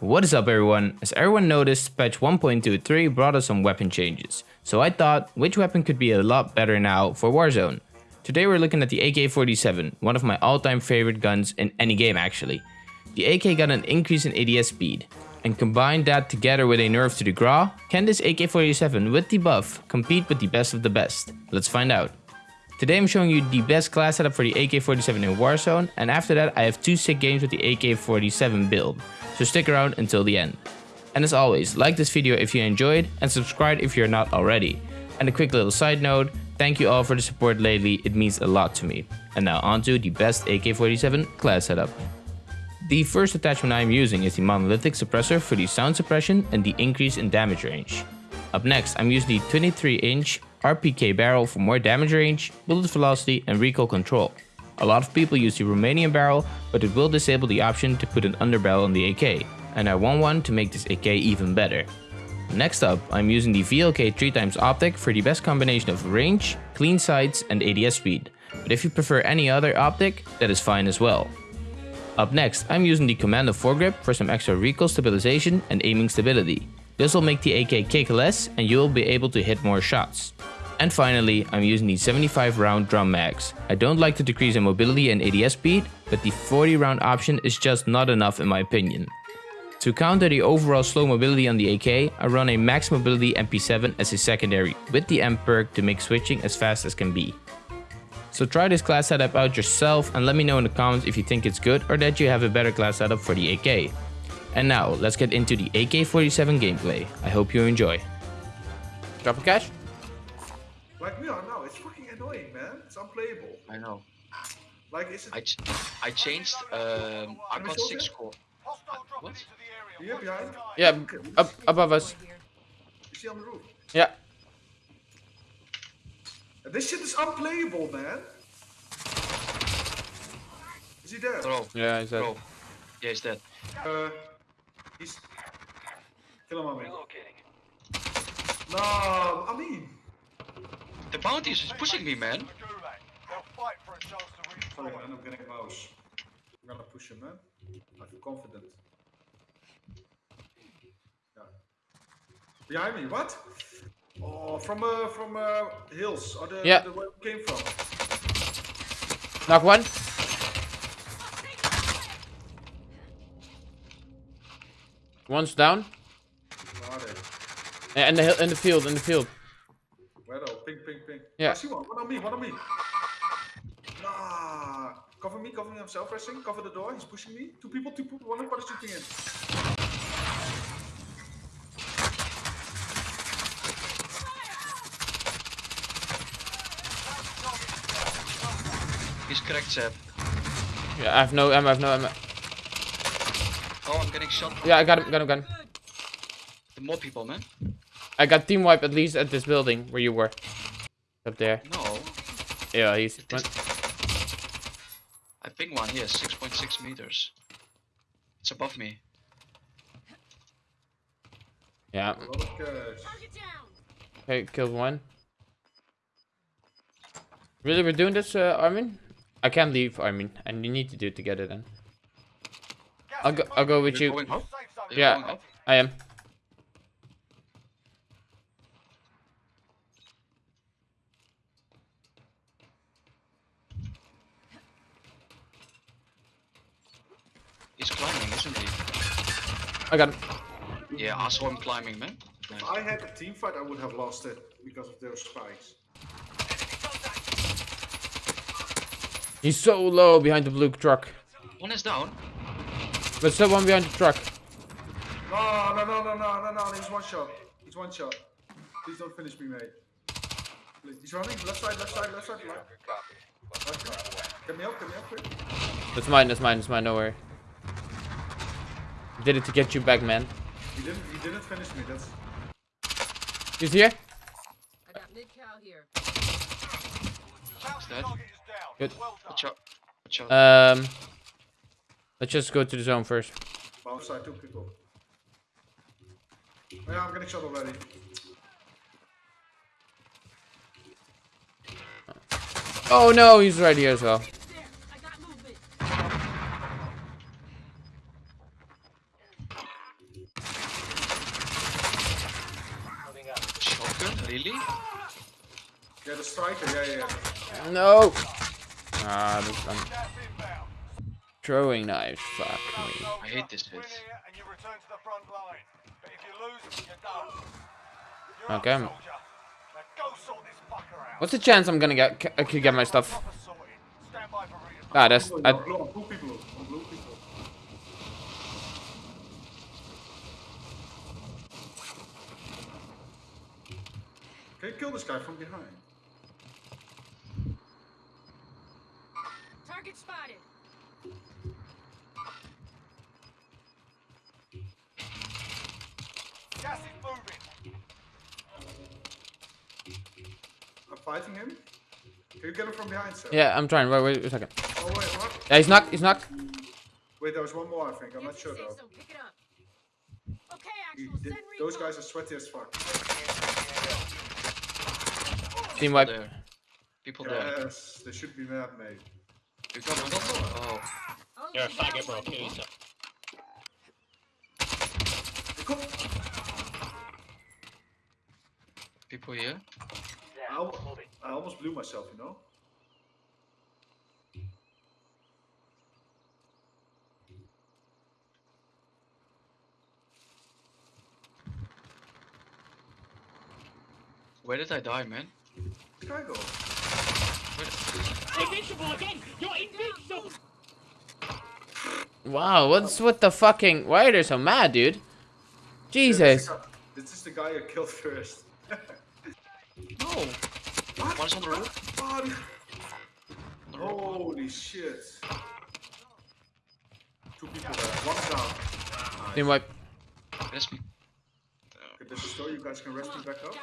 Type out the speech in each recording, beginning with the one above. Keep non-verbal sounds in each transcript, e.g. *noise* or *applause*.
What is up everyone? As everyone noticed, patch 1.23 brought us some weapon changes. So I thought, which weapon could be a lot better now for Warzone? Today we're looking at the AK-47, one of my all-time favorite guns in any game actually. The AK got an increase in ADS speed. And combine that together with a nerf to the Grau, can this AK-47 with the buff compete with the best of the best? Let's find out. Today I'm showing you the best class setup for the AK-47 in Warzone and after that I have two sick games with the AK-47 build so stick around until the end. And as always, like this video if you enjoyed and subscribe if you're not already. And a quick little side note, thank you all for the support lately, it means a lot to me. And now onto the best AK-47 class setup. The first attachment I am using is the monolithic suppressor for the sound suppression and the increase in damage range. Up next, I'm using the 23 inch RPK barrel for more damage range, bullet velocity and recoil control. A lot of people use the Romanian barrel, but it will disable the option to put an underbarrel on the AK, and I want one to make this AK even better. Next up, I'm using the VLK 3x optic for the best combination of range, clean sights and ADS speed, but if you prefer any other optic, that is fine as well. Up next, I'm using the Commando foregrip for some extra recoil stabilization and aiming stability. This will make the AK kick less and you will be able to hit more shots. And finally, I'm using the 75 round drum mags. I don't like to decrease in mobility and ADS speed, but the 40 round option is just not enough in my opinion. To counter the overall slow mobility on the AK, I run a max mobility MP7 as a secondary, with the M perk to make switching as fast as can be. So try this class setup out yourself and let me know in the comments if you think it's good or that you have a better class setup for the AK. And now, let's get into the AK-47 gameplay. I hope you enjoy. Drop a cash? Like me, I know it's fucking annoying, man. It's unplayable. I know. Like, is it I, ch I changed. Um, I got six score. What? here behind? Yeah, up above us. Is he on the roof? Yeah. This shit is unplayable, man. Is he dead? Bro, Yeah, he's dead. bro. Yeah, he's dead. Uh, he's. Kill him, I mean. No, I mean. The bounty is pushing me, man. Sorry, man, I'm getting a mouse. I'm gonna push him, man. I feel confident. Yeah. Behind me, what? Oh, from uh, from uh, hills, or the, Yeah. the where we came from. Knock one. One's down. Where? Yeah, in the hill, in the field, in the field. Where though? Ping, ping, ping. Yeah. I see one. One on me, one on me. Nah. Cover me, cover me. I'm self-resting. Cover the door. He's pushing me. Two people, two people. One of them is shooting in. He's cracked, Seb. Yeah, I have no ammo, I have no ammo. Oh, I'm getting shot. Yeah, I got him, got him, got him. The more people, man. I got team wipe at least at this building where you were. Up there. No. Yeah, he's. This- I ping one here, 6.6 meters. It's above me. Yeah. A lot of. Okay, killed one. Really, we're doing this, uh, Armin? I can't leave, Armin, and you need to do it together then. I'll go. I'll go with You're you. going up? You're Yeah. I am. He's climbing, isn't he? I got him. Yeah, I saw him climbing, man. Nice. If I had a team fight, I would have lost it because of those spikes. He's so low behind the blue truck. One is down. But still one behind the truck. No, no, no, no, no, no, no. He's one shot. He's one shot. Please don't finish me, mate. Please. He's running. Left side, left side, left side. Left. Okay. Get me up, get me up, quick. That's mine, that's mine, that's mine, no worry. Did it to get you back, man. He didn't, he didn't finish me. That's. He's here? I got mid cow here. He's dead. Good. Watch out. Watch out. Um, let's just go to the zone first. Bounce side, two people. Oh, yeah, I'm getting shot already. Oh no, he's right here as well. There, I got movement. Really? Yeah, the striker. Yeah, yeah. yeah. No. Ah, this, I'm throwing knives. Fuck me. I hate this bit. and you return to the front line. But if you lose, you're done. You're Okay. up, soldier. Now go sort this fucker out. What's the chance I'm gonna get? I could get my stuff? Proper sorted. Stand by for reason. Ah, that's. On I, blue, on blue people. On blue people. Can you kill this guy from behind? Target spotted. Gas is moving. I'm fighting him. Can you get him from behind, sir? yeah, I'm trying. Wait, wait a second. Oh wait, what? Yeah, he's knocked. He's knocked. Wait, there was one more. I think. I'm not sure though. zone. Pick it up. Okay, Axel. th- those guys are sweaty as fuck. Team wipe. There. People there. Yes, they should be mad, mate. You got one? Oh, You're a faggot, bro. Kill yourself. Oh, people here. I, al- I almost blew myself, you know. Where did I die, man? Where'd I go? Invincible again! You're invincible! Wow, what's with the fucking? Why are they so mad, dude? This Jesus. is the guy- This is the guy I killed first. *laughs* No! What? One's on the roof. What? On the roof. Holy shit. Two people there. One down. Team wipe. That's me. Okay, this is so you guys can rest me back up.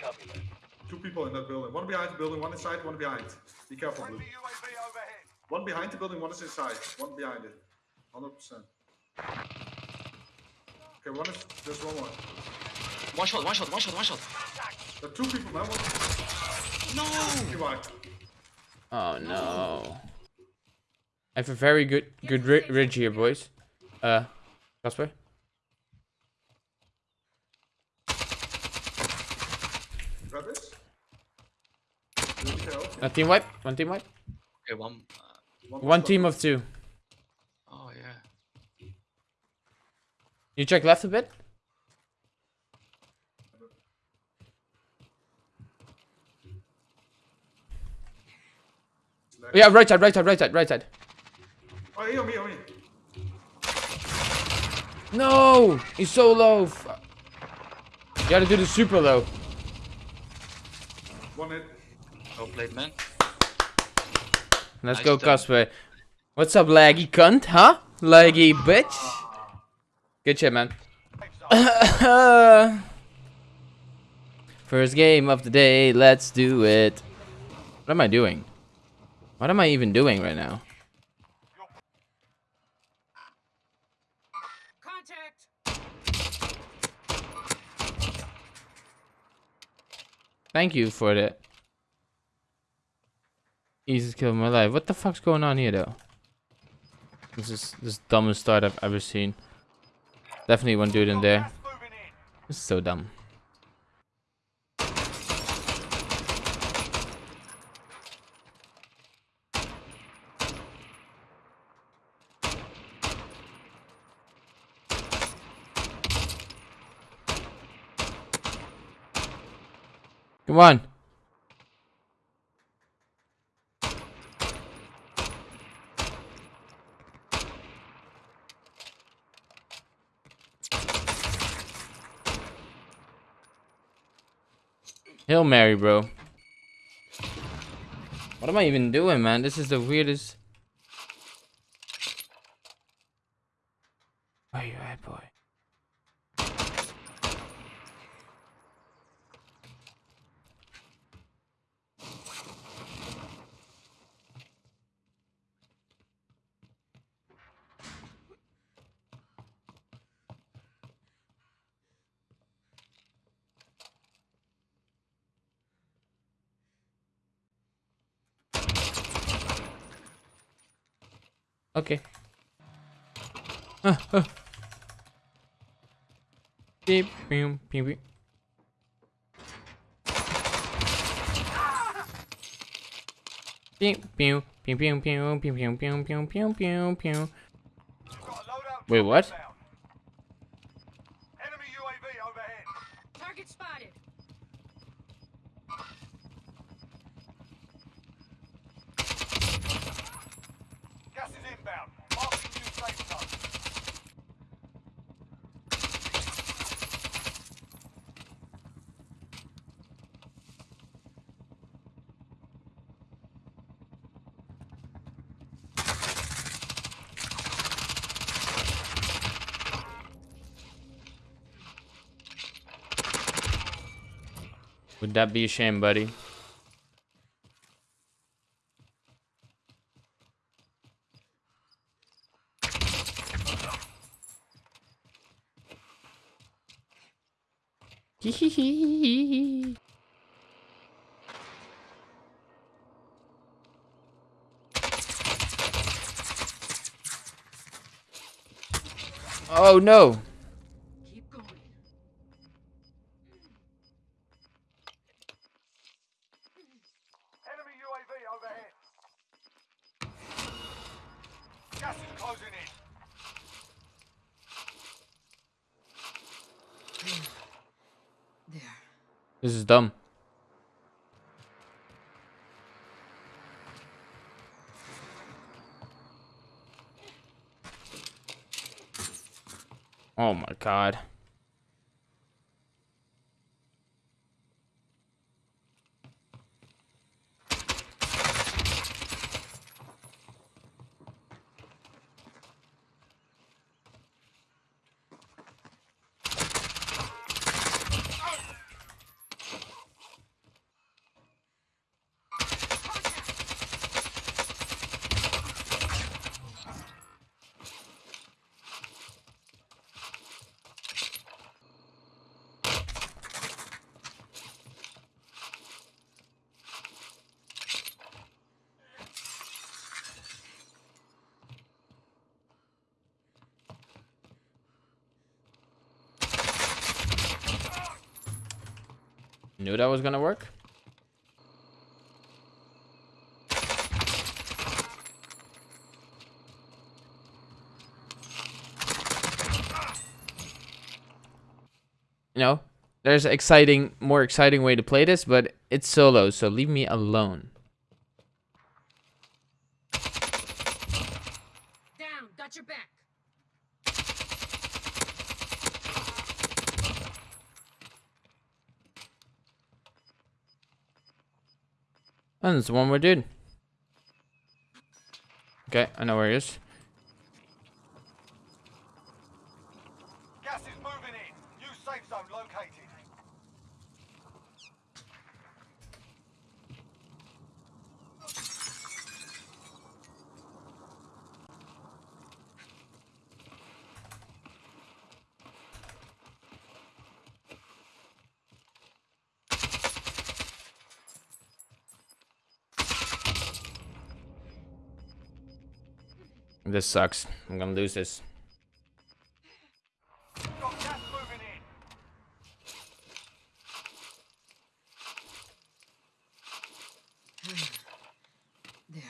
Gotta get people in that building. One behind the building, one inside, one behind. Be careful, Blue. Friendly UAV overhead. One behind the building, one is inside. One behind it. 100%. Okay, one is. There's one more. One shot, one shot, one shot, one shot. There are two people, man. One. No! You. Oh no. I have a very good good ri ridge here, boys. Uh, Casper. Grab this. Really help. A team wipe. One team wipe. Okay, one. Uh, One team of two. oh, yeah. You check left a bit. Yeah, right side, right side, right side, right side. Oh, here, on me, me. No, he's so low. You gotta do the super low. One hit. Well played, man. Let's Nice go, done. Casper. What's up, laggy cunt? Huh? Laggy bitch. Good shit, man. *coughs* First game of the day. Let's do it. What am I doing? What am I even doing right now? Contact. Thank you for the easiest kill of my life. What the fuck's going on here, though? This is this dumbest start I've ever seen. Definitely one dude in there. This is so dumb. Come on. Hail Mary, bro. What am I even doing, man? This is the weirdest. Where you at, boy? Okay. Ah, ah. Beep, beep, beep, beep. Pew, pew, pew, pew, pew, pew, pew, pew, pew, pew, pew, Wait, what? inbound. Enemy UAV overhead. Target spotted. Gas is inbound. Marking new safe zone. Would that be a shame, buddy? *laughs* oh no! Keep going. Enemy UAV overhead. Gas is closing in. There. This is dumb. Oh my god. Knew that was gonna work. You know, there's exciting, more exciting way to play this, but it's solo, so leave me alone. Down. Got your back. And there's one more dude. Okay, I know where he is. Gas is moving in. New safe zone located. This sucks. I'm gonna lose this. Got gas moving in. There.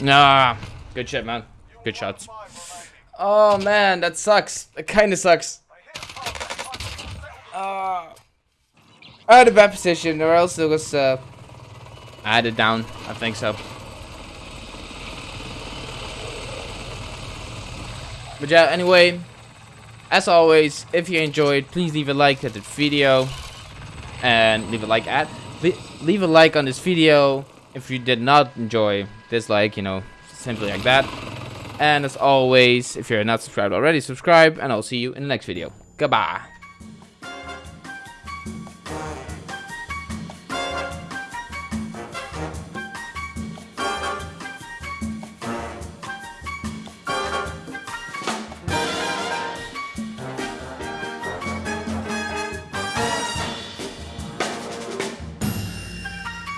Nah. Good shit, man. Good shots. Oh man, that sucks. Sucks. Target. Time to settle I had a bad position, or else it was, uh... It down. I think so. But yeah, anyway, as always, if you enjoyed, please leave a like at the video. And leave a like at... Leave a like on this video if you did not enjoy. Dislike, you know, simply like that. And as always, if you're not subscribed already, subscribe. And I'll see you in the next video. Goodbye.